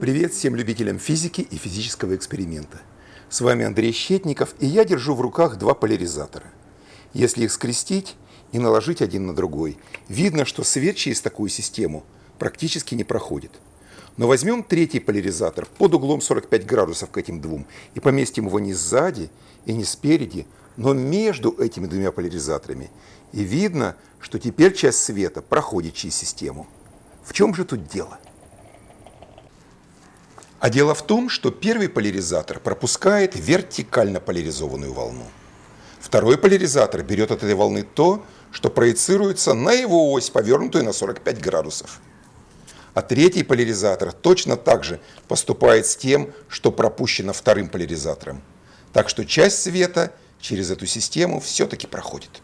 Привет всем любителям физики и физического эксперимента. С вами Андрей Щетников, и я держу в руках два поляризатора. Если их скрестить и наложить один на другой, видно, что свет через такую систему практически не проходит. Но возьмем третий поляризатор под углом 45 градусов к этим двум и поместим его не сзади и не спереди, но между этими двумя поляризаторами. И видно, что теперь часть света проходит через систему. В чем же тут дело? А дело в том, что первый поляризатор пропускает вертикально поляризованную волну. Второй поляризатор берет от этой волны то, что проецируется на его ось, повернутую на 45 градусов. А третий поляризатор точно так же поступает с тем, что пропущено вторым поляризатором. Так что часть света через эту систему все-таки проходит.